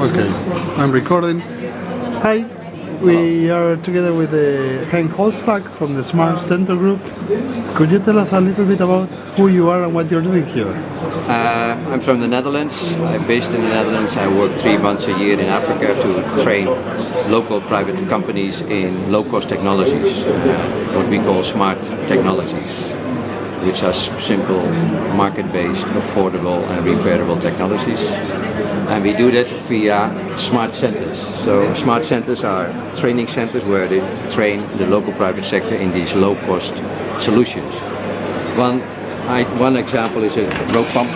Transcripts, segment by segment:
Okay, I'm recording. Hi, we are together with uh, Henk Holtslag from the Smart Center Group. Could you tell us a little bit about who you are and what you're doing here? Uh, I'm from the Netherlands. I'm based in the Netherlands. I work three months a year in Africa to train local private companies in low-cost technologies, uh, what we call smart technologies, which are simple, market-based, affordable and repairable technologies. And we do that via smart centers. So smart centers are training centers where they train the local private sector in these low-cost solutions. One, I, one example is a rope pump.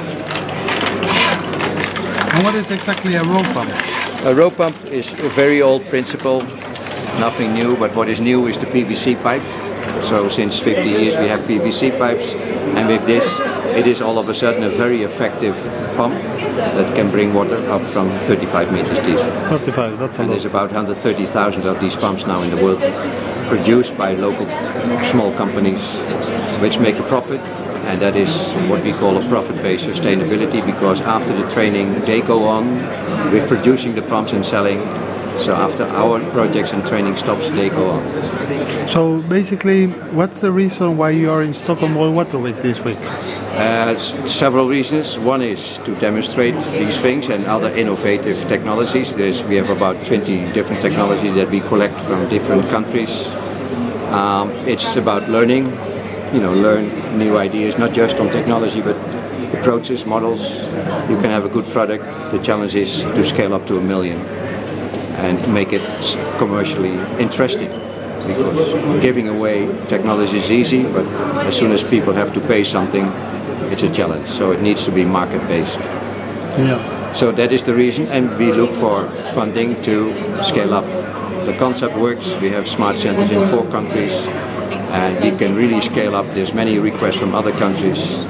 And what is exactly a rope pump? A rope pump is a very old principle, nothing new, but what is new is the PVC pipe. So since 50 years we have PVC pipes and with this it is all of a sudden a very effective pump that can bring water up from 35 meters deep. 35, that's a And lot. there's about 130,000 of these pumps now in the world, produced by local small companies, which make a profit. And that is what we call a profit-based sustainability, because after the training, they go on with producing the pumps and selling. So after our projects and training stops, they go on. So basically, what's the reason why you are in Stockholm World Water Week this week? Uh, several reasons. One is to demonstrate these things and other innovative technologies. There's, we have about 20 different technologies that we collect from different countries. Um, it's about learning, you know, learn new ideas, not just on technology, but approaches, models. You can have a good product. The challenge is to scale up to a million and make it commercially interesting. Because giving away technology is easy, but as soon as people have to pay something, it's a challenge. So it needs to be market-based. Yeah. So that is the reason, and we look for funding to scale up. The concept works. We have smart centers in four countries, and we can really scale up. There's many requests from other countries.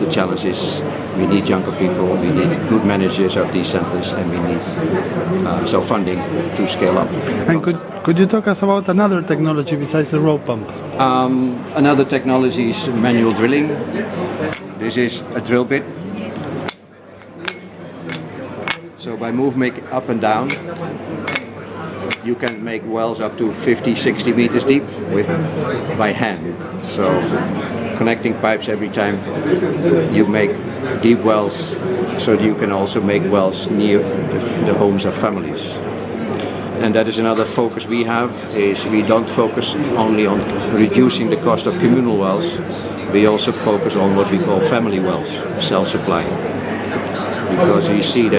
The challenge is we need younger people, we need good managers of these centers, and we need uh, so funding to scale up. And could, could you talk us about another technology besides the rope pump? Um, another technology is manual drilling. This is a drill bit. So by moving up and down, you can make wells up to 50, 60 meters deep with by hand. So connecting pipes every time you make deep wells, so that you can also make wells near the homes of families. And that is another focus we have, is we don't focus only on reducing the cost of communal wells, we also focus on what we call family wells, self-supply. Because we see that